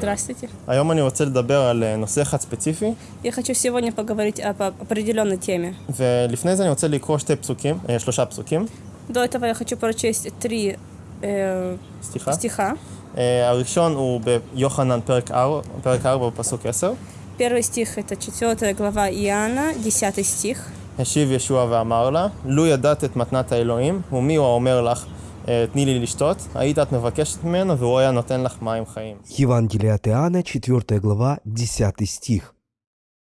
שלום. Здравствуйте. היום אני רוצה לדבר על אה, נושא אחד ספציפי, Я хочу сегодня поговорить об определенной теме. ולפני זה אני רוצה לקרוא שתי פסוקים, אה, שלושה פסוקים, До этого я хочу прочесть три э, סליחה. стиха. אה, הראשון הוא ביוחנן פרק 4, פרק 4 בפסוק 10. Первый стих это 4 глава Иоанна, 10 стих. השיב ישוע ואמר לה, לו ידעת את מתנת האלוהים, ומי הוא האומר לך, אה, תני לי לשתות, היית את מבקשת ממנו, והוא היה нотен לך מים חיים. Евангелие от Иоанна, 4 глава, 10 стих.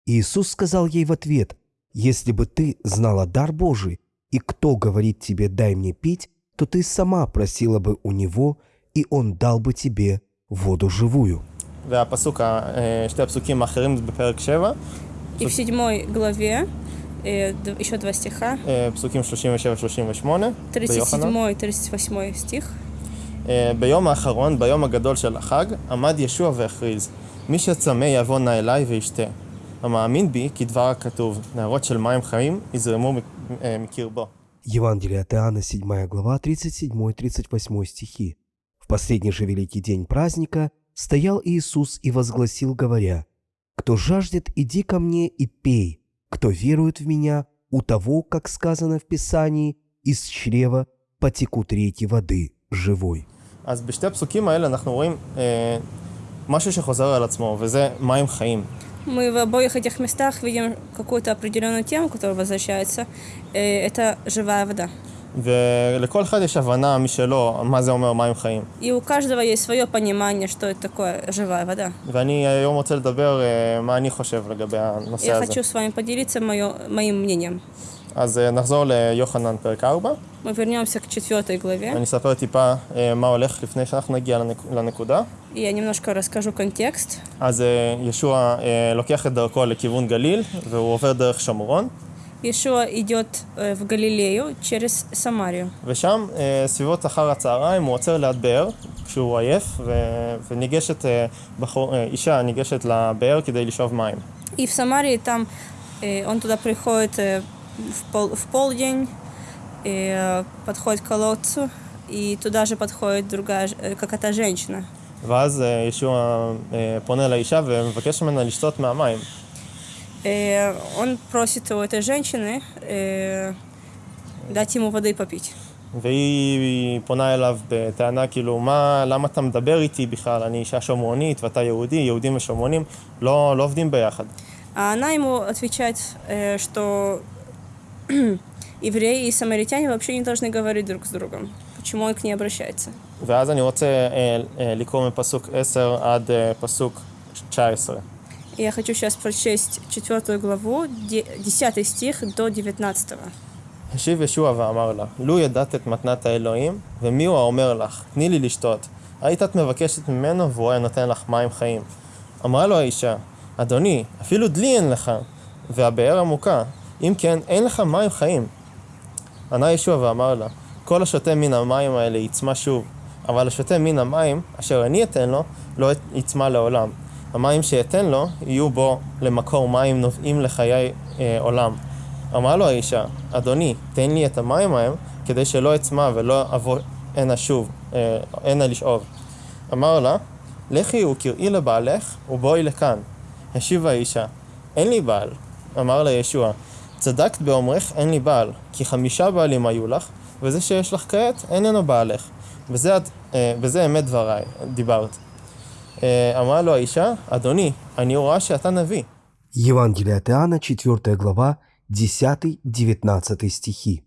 Иисус сказал ей в ответ, «Если бы ты знала дар Божий, и кто говорит тебе «дай мне пить», то ты сама просила бы у Него, и Он дал бы тебе воду живую». והפסוק, ה- אה, שתי הפסוקים האחרים זה בפרק 7, И в седьмой главе э, д- еще два стиха. אה, פסוקים 37-38 ביוחנן. 37-38 стих. אה, ביום האחרון, ביום הגדול של החג, עמד ישוע והכריז, מי שצמא יבוא נא אליי וישתה. המאמין בי, כדבר הכתוב, נהרות של מים חיים יזרמו מק- אה, מקרבו. Евангелие от Иоанна, 7 глава, 37-38 стихи. В последний же великий день праздника стоял Иисус и возгласил, говоря, «Кто жаждет, иди ко мне и пей. Кто верует в Меня, у того, как сказано в Писании, из чрева потекут реки воды живой». אז בשתי הפסוקים האלה אנחנו רואים אה, משהו שחוזר על עצמו, וזה מים חיים. Мы в обоих этих местах видим какую-то определенную тему, которая возвращается. Э, это живая вода. ולכל אחד יש הבנה משלו מה זה אומר מים חיים. И у каждого есть свое понимание, что это такое живая вода. ואני היום רוצה לדבר אה, מה אני חושב לגבי הנושא Я הזה. хочу с вами поделиться моё- моим мнением. אז אה, נחזור ליוחנן פרק 4, Мы вернемся к четвертой главе. ואני אספר טיפה אה, מה הולך לפני שאנחנו נגיע לנק- לנקודה. И я немножко расскажу контекст. אז אה, ישוע אה, לוקח את דרכו לכיוון גליל, והוא עובר דרך שומרון, Иешуа идет э, в Галилею через Самарию. ושם, אה, סביבות אחר הצהריים, הוא עוצר ליד באר, כשהוא עייף, ו- וניגשת, אה, בחור, אה, אישה ניגשת לבאר כדי לשאוב מים. И в Самарии там э, он туда приходит э, в, пол, в полдень, и, э, подходит к колодцу, и туда же подходит другая, ж- э, какая-то женщина. ואז אה, ישוע אה, פונה לאישה ומבקש ממנה לשתות מהמים. Э, он просит у этой женщины э, дать ему воды попить. והיא פונה אליו בטענה כאילו, מה, למה אתה מדבר איתי בכלל? אני אישה שומרונית ואתה יהודי, יהודים ושומרונים לא, לא עובדים ביחד. Она ему отвечает, э, что евреи и самаритяне вообще не должны говорить друг с другом. Почему он ואז אני רוצה לקרוא מפסוק 10 עד פסוק 19. И Я хочу сейчас прочесть четвертую главу, де- 10 стих до 19. השיב ישוע ואמר לה, לו ידעת את מתנת האלוהים, ומי הוא האומר לך, תני לי לשתות. היית את מבקשת ממנו, והוא היה נותן לך מים חיים. אמרה לו האישה, אדוני, אפילו דלי אין לך, והבאר עמוקה, אם כן, אין לך מים חיים. ענה ישוע ואמר לה, כל השותה מן המים האלה יצמא שוב, אבל השותה מן המים, אשר אני אתן לו, לא יצמא לעולם. המים שאתן לו, יהיו בו למקור מים נובעים לחיי אה, עולם. אמרה לו האישה, אדוני, תן לי את המים ההם, כדי שלא אצמא ולא אבוא הנה שוב, אה, לשאוב. אמר לה, לכי וקראי לבעלך, ובואי לכאן. השיבה האישה, אין לי בעל. אמר לה ישוע, צדקת באומרך אין לי בעל, כי חמישה בעלים היו לך, וזה שיש לך כעת איננו בעלך. את- אה, וזה אמת דבריי, דיברת. אה, אמרה לו האישה, אדוני, אני רואה שאתה נביא. Евангелие от Иоанна, 4 глава, 10-19 стихи.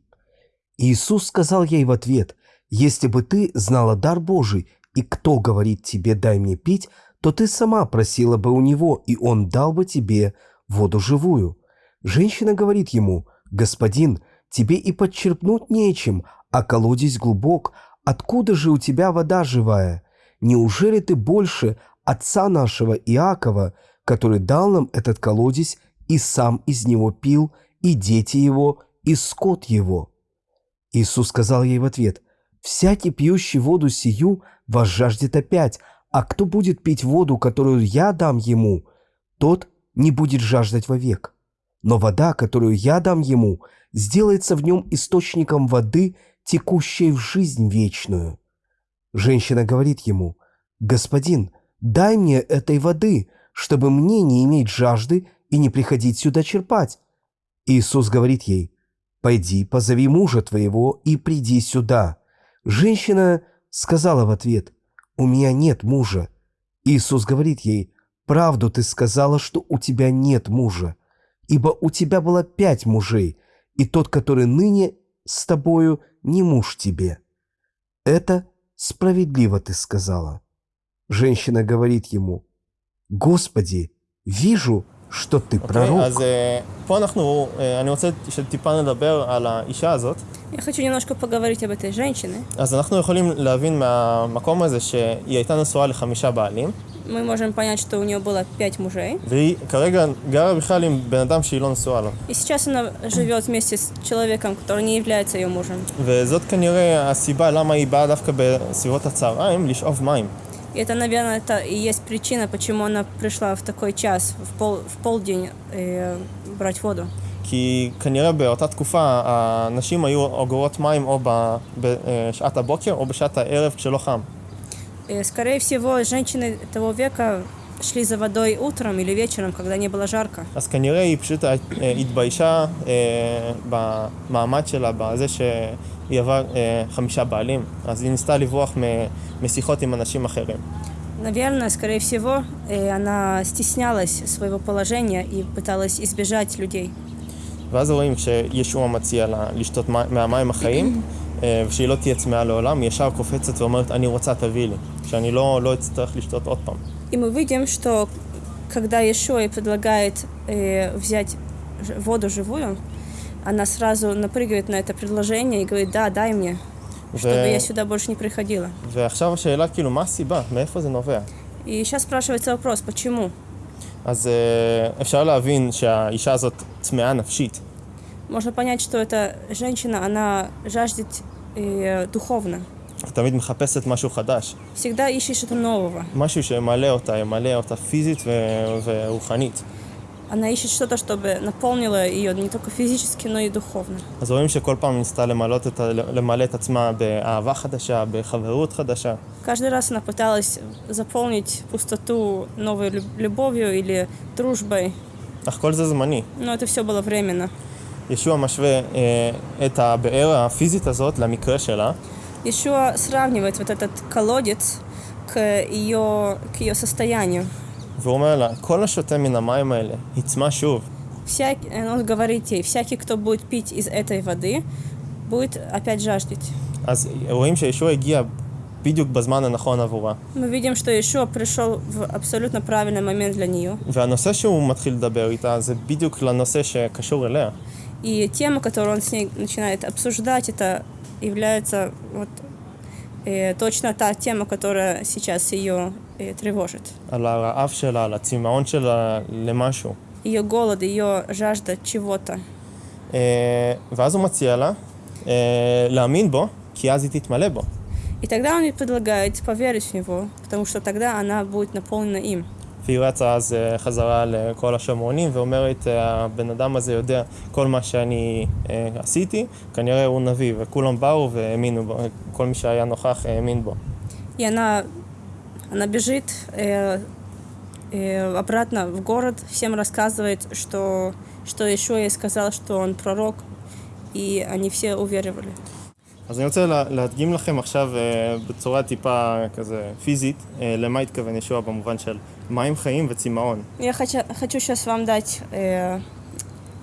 Иисус сказал ей в ответ, «Если бы ты знала дар Божий, и кто говорит тебе «дай мне пить», то ты сама просила бы у него, и он дал бы тебе воду живую». Женщина говорит ему, «Господин, тебе и подчерпнуть нечем, а колодец глубок. Откуда же у тебя вода живая? Неужели ты больше отца нашего Иакова, который дал нам этот колодец и сам из него пил, и дети его, и скот его?» Иисус сказал ей в ответ, «Всякий пьющий воду сию возжаждет опять, а кто будет пить воду, которую я дам ему, тот не будет жаждать вовек. Но вода, которую я дам ему, сделается в нем источником воды, текущей в жизнь вечную». Женщина говорит ему, «Господин, дай мне этой воды, чтобы мне не иметь жажды и не приходить сюда черпать. Иисус говорит ей, пойди, позови мужа твоего и приди сюда. Женщина сказала в ответ, у меня нет мужа. Иисус говорит ей, правду ты сказала, что у тебя нет мужа, ибо у тебя было пять мужей, и тот, который ныне с тобою, не муж тебе. Это справедливо ты сказала. Женщина говорит ему, Господи, вижу, что ты אוקיי? пророк. אז אה, פה אנחנו, אה, אני רוצה שטיפה נדבר על האישה הזאת. Я хочу немножко поговорить об этой женщине. אז אנחנו יכולים להבין מהמקום הזה שהיא הייתה נשואה לחמישה בעלים, Мы можем понять, что у нее было пять мужей. והיא כרגע גרה בכלל עם בן אדם שהיא לא נשואה לו. И сейчас она живет вместе с человеком, который не является ее мужем. וזאת כנראה הסיבה למה היא באה דווקא בסביבות הצהריים לשאוב מים. И это, наверное, это и есть причина, почему она пришла в такой час, в, пол, в полдень, э, брать воду. כי כנראה באותה תקופה הנשים היו אוגרות מים או ב- בשעת הבוקר או בשעת הערב כשלא חם. Э, скорее всего, женщины того века шли за водой утром или вечером, когда не было жарко. אז כנראה היא פשוט אה, התביישה אה, במעמד שלה, בזה שהיא עברה אה, חמישה בעלים. אז היא ניסתה לברוח מ- משיחות עם אנשים אחרים. Наверное, скорее всего, э, она стеснялась своего положения и пыталась избежать людей. ואז רואים כשישוע מציע לה לשתות מי- מהמים החיים, אה, ושהיא לא תהיה צמאה לעולם, היא ישר קופצת ואומרת, אני רוצה, תביא לי. שאני לא, לא אצטרך לשתות עוד פעם. И мы видим, что когда Иешуа предлагает э, взять ж- воду живую, она сразу напрыгивает на это предложение и говорит, да, дай мне, чтобы ו- я сюда больше не приходила. ועכשיו השאלה, כאילו, מה הסיבה? מאיפה זה נובע? И сейчас спрашивается вопрос, почему? אז אה, אפשר להבין שהאישה הזאת צמאה נפשית. Можно понять, что эта женщина, она жаждет э, духовно. תמיד מחפשת משהו חדש. Всегда ищет что-то нового. משהו שימלא אותה, ימלא אותה פיזית ו- ורוחנית. Она ищет что-то, чтобы наполнило ее не только физически, но и духовно. אז רואים שכל פעם ניסתה למלא את, ה- למלא את עצמה באהבה חדשה, בחברות חדשה. Каждый раз она пыталась заполнить пустоту новой люб- любовью или дружбой, אך כל זה זמני. но это все было временно. ישוע משווה אה, את הבאר הפיזית הזאת למקרה שלה, Еще сравнивает вот этот колодец к ее, к ее состоянию. והוא אומר לה, כל השותה מן המים האלה, יצמא שוב. Всяк, он говорит ей, всякий, кто будет пить из этой воды, будет опять жаждать. אז רואים שישוע הגיע בדיוק בזמן הנכון עבורה. Мы видим, что Ишуа пришел в абсолютно правильный момент для нее. והנושא שהוא מתחיל לדבר איתה זה בדיוק לנושא שקשור אליה. И тема, которую он с ней начинает обсуждать, это является вот, э, точно та тема, которая сейчас ее э, тревожит. על הרעב שלה, על הצמאון שלה למשהו. Ее голод, ее жажда чего-то. אה, ואז הוא מציע לה אה, להאמין בו, כי אז היא תתמלא בו. И тогда он ей предлагает поверить в него, потому что тогда она будет наполнена им. והיא רצה אז אה, חזרה לכל השומרונים ואומרת, אה, הבן אדם הזה יודע כל מה שאני אה, עשיתי, כנראה הוא נביא, וכולם באו והאמינו בו, כל מי שהיה נוכח האמין בו. И она, она бежит э, э, обратно в город, всем рассказывает, что, что еще ей сказал, что он пророк, и они все уверовали. אז אני רוצה לה, להדגים לכם עכשיו אה, בצורה טיפה כזה פיזית, אה, למה התכוון ישוע במובן של מים חיים וצמאון. Я хочу, хочу сейчас вам дать э,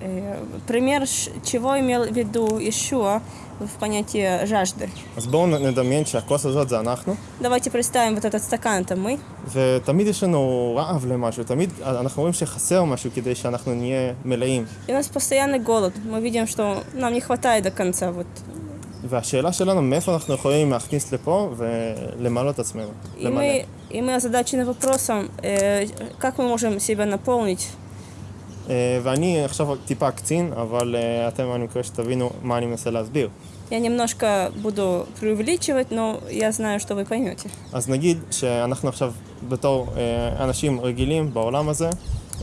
э, пример, ш- чего имел в виду Ишуа в понятии жажды. אז בואו נ- נדמיין שהכוס הזאת זה אנחנו, Давайте представим вот этот стакан, это мы. ותמיד יש לנו רעב למשהו, תמיד אנחנו רואים שחסר משהו כדי שאנחנו נהיה מלאים. И у нас постоянный голод. Мы видим, что нам не хватает до конца. Вот. והשאלה שלנו, מאיפה אנחנו יכולים להכניס לפה ולמלא את עצמנו. И, למלא. мы, и мы озадачены вопросом, э, как мы можем себя наполнить. אה, ואני עכשיו טיפה אקצין, אבל אה, אתם, אני מקווה שתבינו מה אני מנסה להסביר. Я немножко буду преувеличивать, но я знаю, что вы поймете. אז נגיד שאנחנו עכשיו בתור אה, אנשים רגילים בעולם הזה,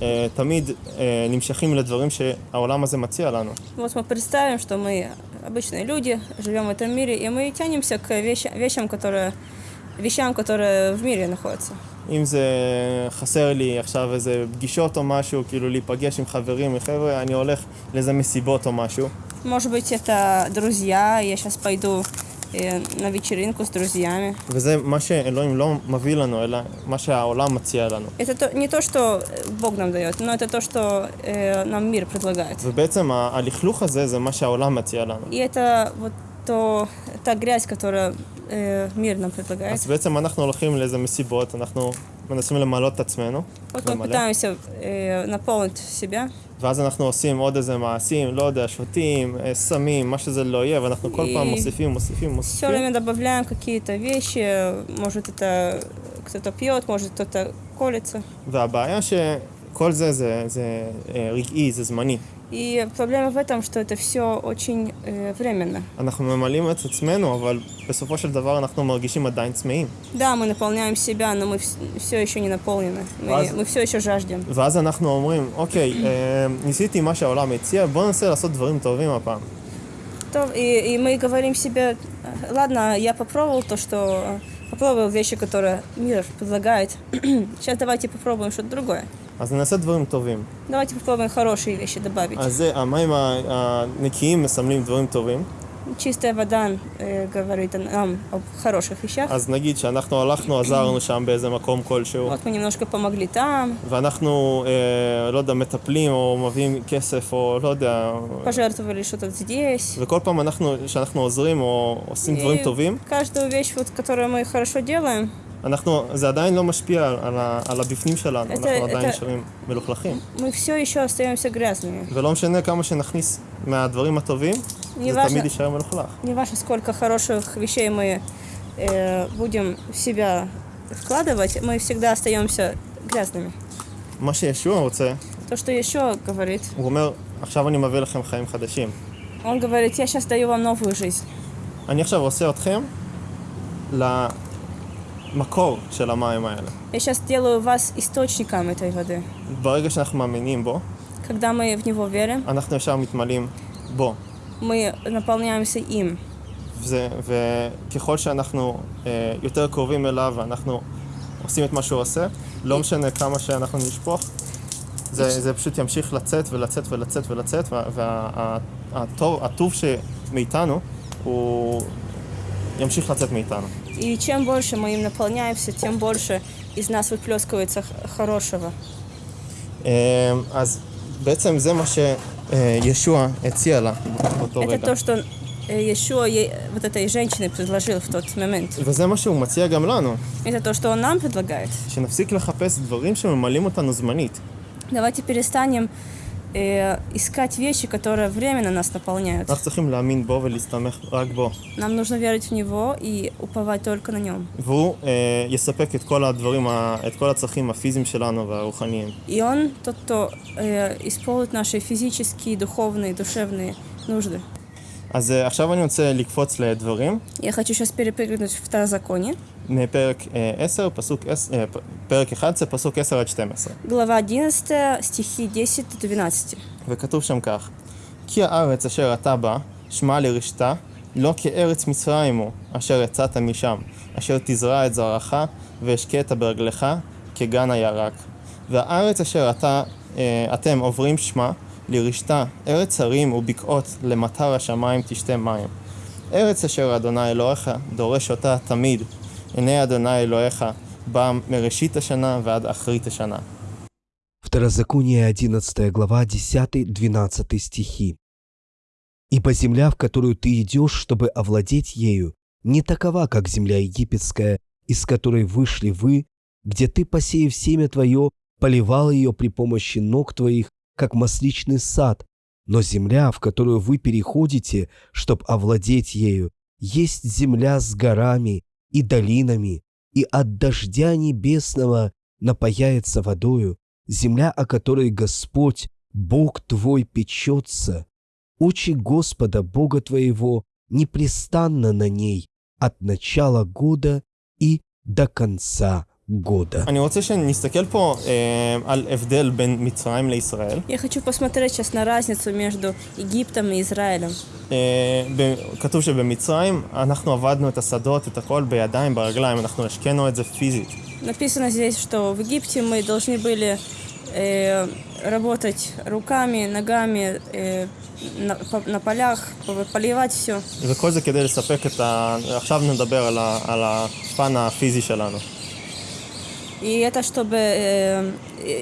אה, תמיד אה, נמשכים לדברים שהעולם הזה מציע לנו. Вот мы представим, что мы обычные люди, живем в этом мире, и мы тянемся к вещи- вещам, которые, вещам, которые в мире находятся. אם זה חסר לי עכשיו איזה פגישות או משהו, כאילו להיפגש עם חברים, עם חבר'ה, אני הולך לאיזה מסיבות או משהו. Может быть, это друзья. Я сейчас пойду э, на вечеринку с друзьями. וזה מה שאלוהים לא מביא לנו, אלא מה שהעולם מציע לנו. Это то, не то, что э, Бог нам дает, но это то, что э, нам мир предлагает. ובעצם ה- הלכלוך הזה זה מה שהעולם מציע לנו. И это вот то, та грязь, которую э, мир нам предлагает. אז בעצם אנחנו הולכים לאיזה מסיבות, אנחנו מנסים למלא את עצמנו, Вот мы למלא, пытаемся э, наполнить себя, ואז אנחנו עושים עוד איזה מעשים, לא יודע, שותים, אה, סמים, מה שזה לא יהיה, ואנחנו כל פעם И- מוסיפים, מוסיפים, все מוסיפים. время добавляем какие-то вещи. Может, это кто-то пьет, может, кто-то колется. והבעיה שכל זה זה, זה אה, רגעי, זה זמני. И проблема в этом, что это все очень э, временно. אנחנו ממלאים את עצמנו, אבל בסופו של דבר אנחנו מרגישים עדיין צמאים. Да, мы наполняем себя, но мы все еще не наполнены. Мы, Раз- мы все еще жаждем. ואז אנחנו אומרים, אוקיי, אה, ניסיתי מה שהעולם הציע, בוא ננסה לעשות דברים טובים הפעם. То- и, и мы говорим себе, ладно, я попробовал то, что попробовал вещи, которые мир предлагает. Сейчас давайте попробуем что-то другое. אז נעשה דברים טובים. Давайте попробуем хорошие вещи добавить. אז זה, המים הנקיים מסמלים דברים טובים. Чистая вода э, говорит нам о хороших вещах. אז נגיד שאנחנו הלכנו, עזרנו שם באיזה מקום כלשהו. Вот мы немножко помогли там. ואנחנו, אה, לא יודע, מטפלים או מביאים כסף או לא יודע. אה, Пожертвовали что-то здесь. וכל פעם אנחנו, שאנחנו עוזרים או עושים דברים טובים. каждую вещь, вот, которую мы хорошо делаем. אנחנו, זה עדיין לא משפיע על, ה, על הבפנים שלנו, את- אנחנו את- עדיין נשארים מלוכלכים. мы все еще остаемся грязными. ולא משנה כמה שנכניס מהדברים הטובים, Не זה важно, תמיד יישאר מלוכלך. не важно, сколько хороших вещей мы э, будем в себя вкладывать, мы всегда остаемся грязными. מה שישוע רוצה, То, что еще говорит, הוא אומר, עכשיו אני מביא לכם חיים חדשים. он говорит, я сейчас даю вам новую жизнь. אני עכשיו עושה אתכם למקור של המים האלה. Я сейчас делаю вас источником этой воды. ברגע שאנחנו מאמינים בו, Когда мы в него верим, אנחנו ישר מתמלאים בו. мы наполняемся им. וזה, וככל שאנחנו אה, יותר קרובים אליו ואנחנו עושים את מה שהוא עושה, לא משנה כמה שאנחנו נשפוך, זה, זה פשוט ימשיך לצאת ולצאת ולצאת ולצאת, והטוב הטוב שמאיתנו, הוא ימשיך לצאת מאיתנו. И чем больше мы им наполняемся, тем больше из нас выплескивается х- хорошего. אה, אז בעצם זה מה שישוע הציע לה באותו Это רגע. то, что э, Иешуа ей- вот этой женщине предложил в тот момент. וזה מה שהוא מציע גם לנו, Это то, что он нам предлагает. שנפסיק לחפש דברים שממלאים אותנו זמנית. Давайте перестанем э, искать вещи, которые временно нас наполняют. Нам нужно верить в Него и уповать только на Нем. И Он тот, кто э, исполнит наши физические, духовные, душевные нужды. אז אה, עכשיו אני רוצה לקפוץ לדברים, Я хочу сейчас перепрыгнуть в Второзаконие. מפרק אה, 10, פסוק 10, אה, פ- פרק 11, פסוק 10 עד 12. Глава 11, стихи 10-12. וכתוב שם כך: כי הארץ אשר אתה בה, שמע לרשתה, לא כארץ מצרים הוא, אשר יצאת משם, אשר תזרע את זרעך, והשקית ברגלך, כגן הירק. והארץ אשר אתה, אה, אתם עוברים שמה, לרשתה, ארץ הרים ובקעות, למטר השמיים תשתה מים. ארץ אשר אדוני אלוהיך דורש אותה תמיד, עיני אדוני אלוהיך בא מראשית השנה ועד אחרית השנה. Второзаконие 11 глава 10-12 стихи. «Ибо земля, в которую ты идешь, чтобы овладеть ею, не такова, как земля египетская, из которой вышли вы, где ты, посеяв семя твое, поливал ее при помощи ног твоих, как масличный сад, но земля, в которую вы переходите, чтобы овладеть ею, есть земля с горами и долинами, и от дождя небесного напаяется водою, земля, о которой Господь, Бог твой, печется. Очи Господа, Бога твоего, непрестанно на ней от начала года и до конца года. אני רוצה שנסתכל פה אה, על הבדל בין מצרים לישראל. Я хочу посмотреть сейчас на разницу между Египтом и Израилем. אה, ב- כתוב שבמצרים אנחנו עבדנו את השדות, את הכל בידיים, ברגליים, אנחנו השקענו את זה פיזית. Написано здесь, что в Египте мы должны были э, работать руками, ногами э, на, по- на полях, по- поливать все. וכל זה כדי לספק את ה... עכשיו נדבר על, ה... על הפן הפיזי שלנו. И это чтобы э,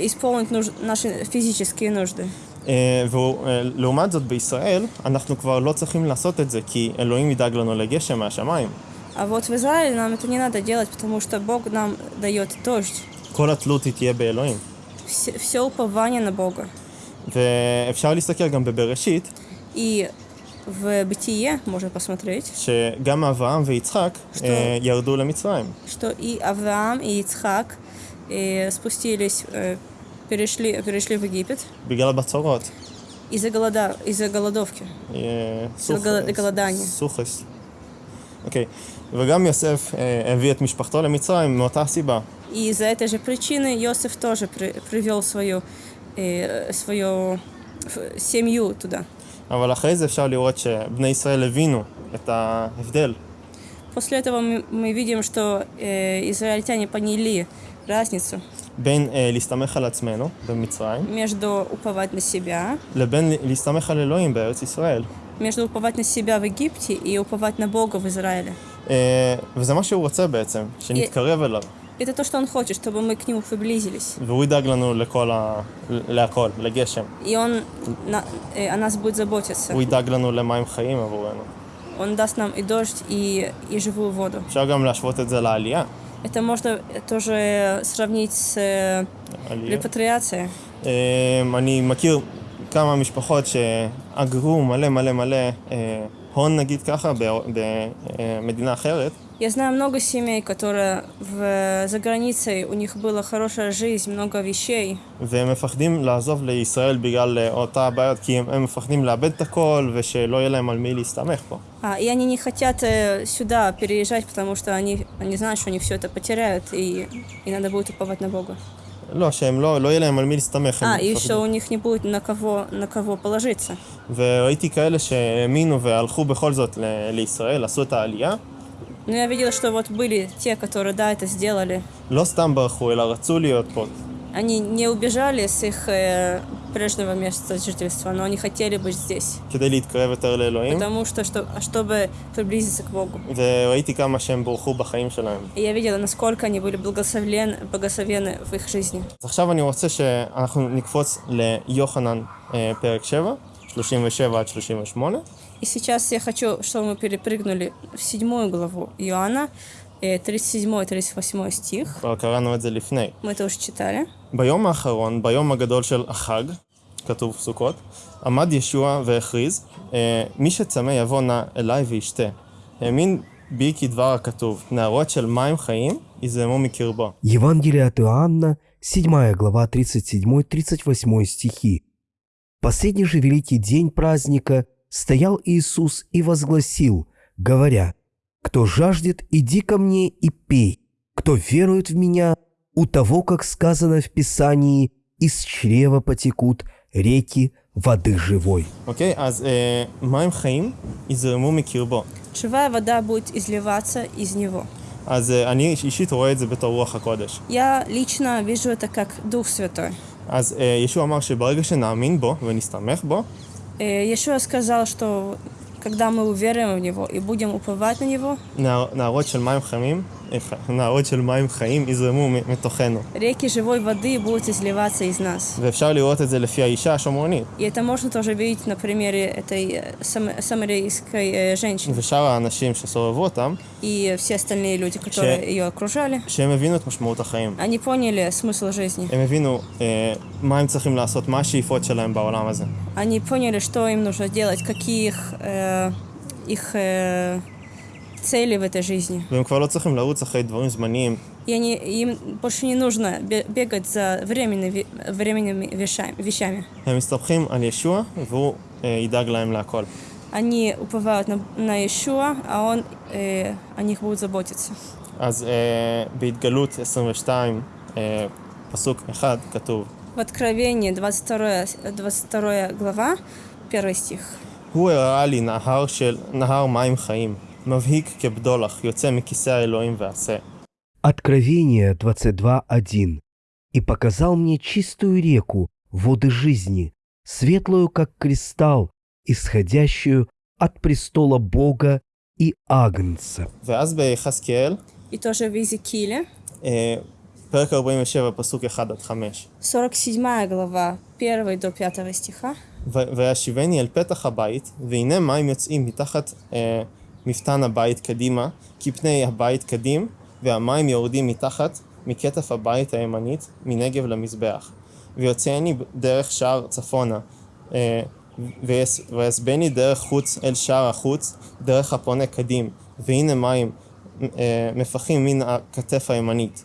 исполнить нуж- наши физические нужды. אה, ולעומת זאת בישראל, אנחנו כבר לא צריכים לעשות את זה, כי אלוהים ידאג לנו לגשם מהשמיים. А вот в Израиле нам это не надо делать, потому что Бог нам дает дождь. כל התלות היא תהיה באלוהים. Все, все упование на Бога. ואפשר להסתכל גם בבראשית, И в Бытие можно посмотреть, שגם אברהם ויצחק что- אה, ירדו למצרים. что и Авраам, и Ицхак э, спустились, э, перешли, перешли в Египет בגלל הבצורות. из-за, голода, из-за голодовки. אה, של גל- גלדניה. סוכס. אוקיי. וגם יוסף אה, הביא את משפחתו למצרים מאותה סיבה. И из-за этой же причины Иосиф тоже при- привел свою, э, свою ф- семью туда. אבל אחרי זה אפשר לראות שבני ישראל הבינו את ההבדל После этого мы, мы видим, что э, израильтяне поняли разницу בין אה, להסתמך על עצמנו במצרים, между уповать на себя, לבין להסתמך על אלוהים בארץ ישראל. между уповать на себя в Египте и уповать на Бога в Израиле. אה, וזה מה שהוא רוצה בעצם, שנתקרב אליו. Это то, что он хочет, чтобы мы к нему приблизились. והוא ידאג לנו לכל ה... להכל, לגשם. И он на- э, о нас будет заботиться. הוא ידאג לנו למים חיים עבורנו. Он даст нам и дождь, и, и живую воду. אפשר גם להשוות את זה לעלייה. Это можно тоже сравнить с э, עלייה. репатриацией. אה, אני מכיר כמה משפחות שאגרו מלא מלא מלא אה, הון נגיד ככה במדינה אחרת, Я знаю много семей, которые в, за границей, у них была хорошая жизнь, много вещей, והם מפחדים לעזוב לישראל בגלל אה, אותה הבעיות, כי הם, הם מפחדים לאבד את הכל ושלא יהיה להם על מי להסתמך פה. А, и они не хотят э, сюда переезжать, потому что они, они знают, что они все это потеряют, и, и надо будет уповать на Бога. לא, שהם לא, לא יהיה להם על מי להסתמך. הם А, и מפחדים. еще у них не будет на кого, на кого положиться. וראיתי כאלה שהאמינו והלכו בכל זאת ל- לישראל, עשו את העלייה, Но я видела, что вот были те, которые, да, это сделали. לא סתם ברחו, אלא רצו להיות פה. Они не убежали с их э, прежнего места жительства, но они хотели быть здесь. כדי להתקרב יותר לאלוהים, Потому что, что чтобы приблизиться к Богу. וראיתי כמה שהם בורחו בחיים שלהם. И я видела, насколько они были благословлены, благословены в их жизни. אז עכשיו אני רוצה שאנחנו נקפוץ ליוחנן אה, פרק 7, 37 עד 38, И сейчас я хочу, чтобы мы перепрыгнули в седьмую главу Иоанна, э, 37-38 стих. כבר קראנו את זה לפני. Мы это уже читали. ביום האחרון, ביום הגדול של החג, כתוב סוכות, עמד ישוע והכריז, אה, מי שצמא יבוא נא אליי וישתה. האמין בי כדבר הכתוב, נערות של מים חיים יזרמו מקרבו. Евангелие от Иоанна, 7 глава, 37-38 стихи. В Последний же великий день праздника стоял Иисус и возгласил, говоря, «Кто жаждет, иди ко мне и пей. Кто верует в Меня, у того, как сказано в Писании, из чрева потекут реки воды живой». אוקיי? אז אה, מים חיים יזרמו מקרבו. Живая вода будет изливаться из него. אז אה, אני אישית רואה את זה בתור רוח הקודש. Я лично вижу это как Дух Святой. אז אה, ישוע אמר שברגע שנאמין בו ונסתמך בו, Э, Иешуа сказал, что когда мы уверуем в Него и будем уповать на Него, נער, נערות של מים חמים, Реки живой воды будут изливаться из нас. И это можно тоже видеть на примере этой сам, самарийской женщины. И все остальные люди, которые ее окружали, они поняли смысл жизни. Они поняли, что им нужно делать, каких э, их... Э, цели в этой жизни. והם כבר לא צריכים לרוץ אחרי דברים זמניים, И они, им больше не нужно бе- бегать за временными, временными вещами. вещами. הם מסתמכים על ישוע והוא אה, ידאג להם להכל. Они уповают на, на Иешуа, а он э, о них будет заботиться. אז אה, בהתגלות 22, אה, פסוק 1, כתוב В Откровении 22, 22 глава, 1 стих. הוא הראה לי נהר של, נהר מים חיים, מבהיק כבדולח, יוצא מכיסא האלוהים ועשה. Откровение 22.1. «И показал мне чистую реку, воды жизни, светлую, как кристалл, исходящую от престола Бога и Агнца». ואז ביחזקאל, И тоже в Иезекииле, אה, פרק 47, פסוק 1 עד 5. 47 глава, 1 до 5 стиха. ו- וישיבני אל פתח הבית, והנה מים יוצאים מתחת אה, מפתן הבית קדימה, כפני הבית קדים, והמים יורדים מתחת, מכתף הבית הימנית, מנגב למזבח. ויוצאני דרך שער צפונה, אה, ויס- ויסבני דרך חוץ אל שער החוץ, דרך הפונה קדים, והנה מים אה, מפחים מן הכתף הימנית.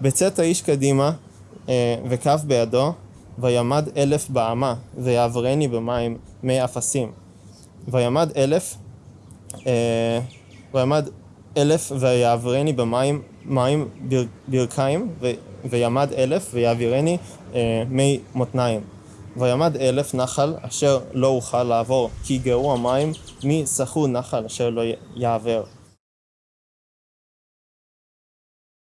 בצאת האיש קדימה, אה, וכף בידו, וימד אלף באמה, ויעברני במים מי אפסים. וימד אלף, אה, וימד אלף ויעברני במים מים בר, ברכיים, ו, וימד אלף ויעבירני אה, מי מותניים. וימד אלף נחל אשר לא אוכל לעבור, כי גאו המים מי סחו נחל אשר לא י- יעבר.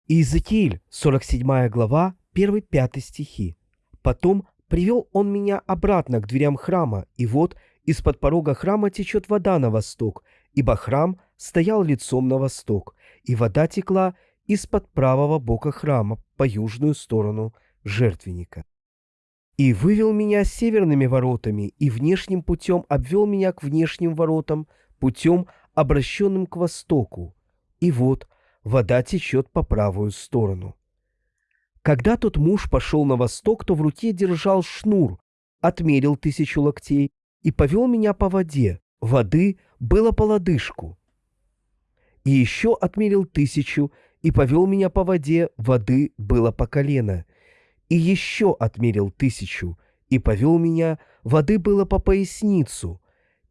Иезекииль, 47 глава, 1-5 стихи. «Потом привел он меня обратно к дверям храма, и вот из-под порога храма течет вода на восток, ибо храм стоял лицом на восток, и вода текла из-под правого бока храма по южную сторону жертвенника. И вывел меня северными воротами, и внешним путем обвел меня к внешним воротам, путем, обращенным к востоку. И вот вода течет по правую сторону. Когда тот муж пошел на восток, то в руке держал шнур, отмерил тысячу локтей и повел меня по воде. Воды было по лодыжку. И еще отмерил тысячу и повел меня по воде, воды было по колено. И еще отмерил тысячу и повел меня, воды было по поясницу.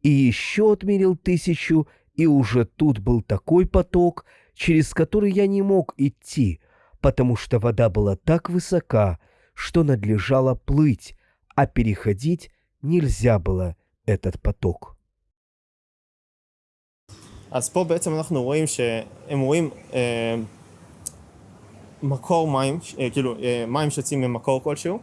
И еще отмерил тысячу, и уже тут был такой поток, через который я не мог идти, потому что вода была так высока, что надлежало плыть, а переходить нельзя было этот поток. אז פה בעצם אנחנו רואים שהם רואים אה, מקור מים, אה, כאילו אה, מים שיוצאים ממקור כלשהו,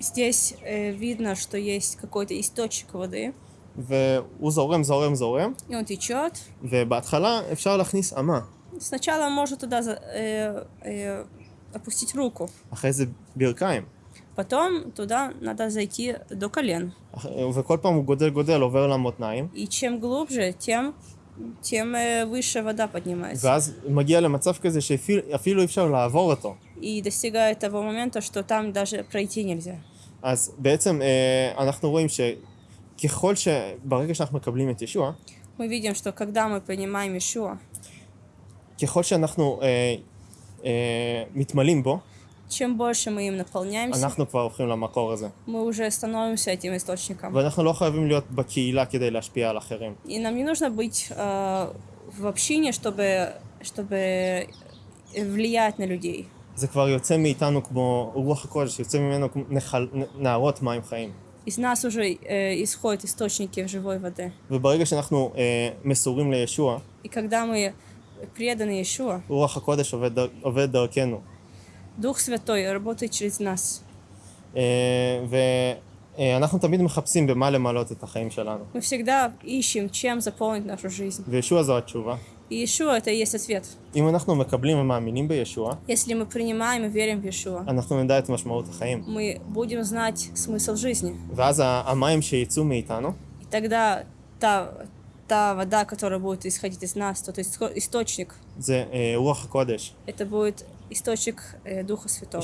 Здесь э, видно, что есть какой-то источник воды, והוא זורם, זורם, זורם, и он течет. ובהתחלה אפשר להכניס אמה, Сначала может туда за- э, э, опустить руку, אחרי זה ברכיים, потом туда надо зайти до колен. אח- וכל פעם הוא גודל גודל, עובר למותניים, И чем глубже, тем, тем э, выше вода поднимается. ואז מגיע למצב כזה שאפילו אי אפשר לעבור אותו. И достигает того момента, что там даже пройти нельзя. אז בעצם אה, אנחנו רואים שככל שברגע שאנחנו מקבלים את ישוע, Мы видим, что когда мы принимаем Ишуа, ככל שאנחנו אה, אה, מתמלאים בו, чем больше мы им наполняемся, אנחנו כבר הולכים למקור הזה. мы уже становимся этим источником. ואנחנו לא חייבים להיות בקהילה כדי להשפיע על אחרים. И нам не нужно быть э, в общине, чтобы, чтобы влиять на людей. זה כבר יוצא מאיתנו כמו רוח הקודש, יוצא ממנו כמו נחל, נהרות מים חיים. Из нас уже э, исходят источники живой воды. וברגע שאנחנו אה, מסורים לישוע, И когда мы преданы Иешуа, רוח הקודש עובד, דר- עובד דרכנו. Дух Святой, работай через нас. ואנחנו תמיד מחפשים במה למלות את החיים שלנו. Мы всегда ищем, чем заполнить нашу жизнь. וישוע זו התשובה. Иешуа это и есть ответ. אם אנחנו מקבלים ומאמינים בישוע, Если мы принимаем и верим в Иешуа, אנחנו נדע את משמעות החיים. мы будем знать смысл жизни. ואז המים שיצאו מאיתנו, И тогда та, та вода, которая будет исходить из нас, тот источник, זה אה, רוח הקודש. это будет источник э, Духа Святого.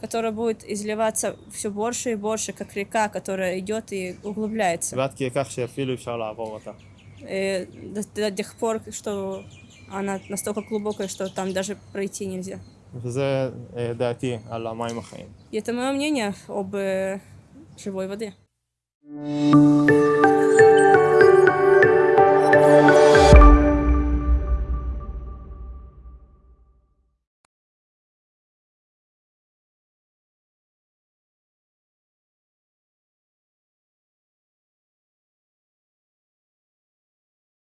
Который будет изливаться все больше и больше, как река, которая идет и углубляется. И э, до, до тех пор, что она настолько глубокая, что там даже пройти нельзя. И это мое мнение об э, живой воде. Thank you.